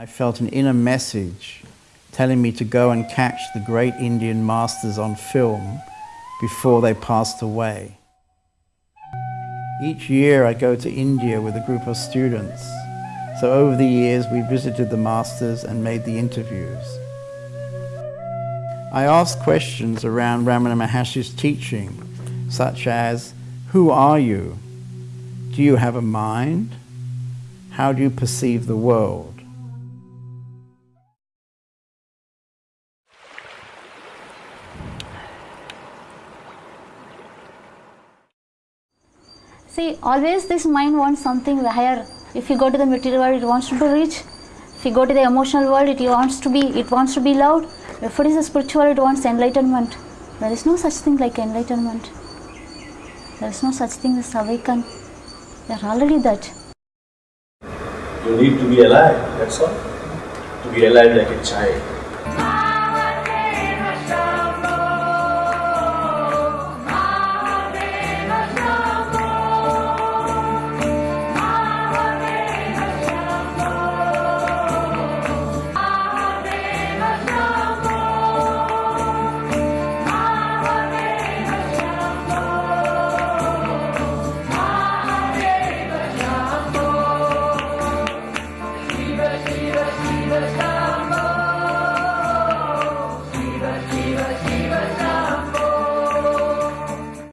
I felt an inner message telling me to go and catch the great Indian masters on film before they passed away. Each year I go to India with a group of students. So over the years we visited the masters and made the interviews. I asked questions around Ramana Maharshi's teaching, such as, who are you? Do you have a mind? How do you perceive the world? See, always this mind wants something higher. If you go to the material world, it wants to be rich. If you go to the emotional world, it wants to be, it wants to be loved. If it is a spiritual, it wants enlightenment. There is no such thing like enlightenment. There is no such thing as awaken. They are already that. You need to be alive, that's all. To be alive like a child.